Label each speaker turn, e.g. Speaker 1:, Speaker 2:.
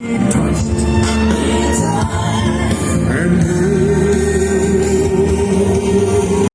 Speaker 1: twist